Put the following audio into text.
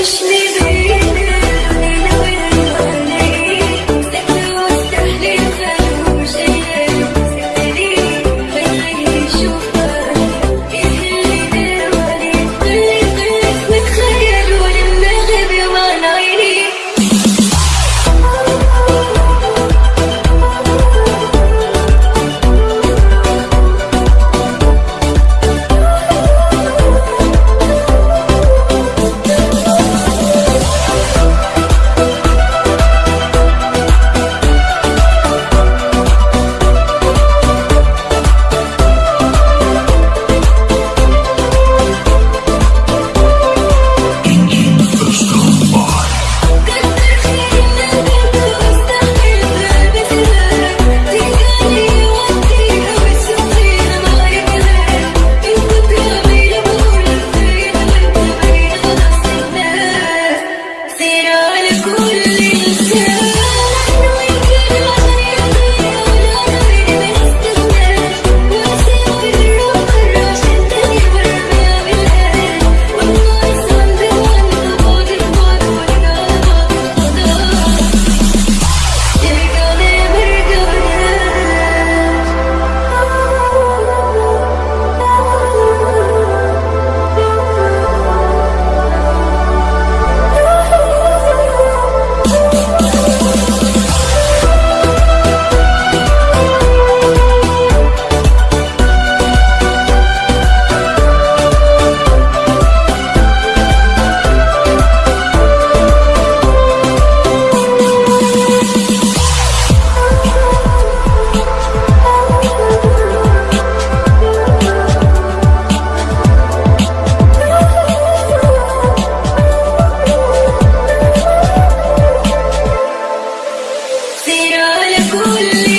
Krishna. orgulho.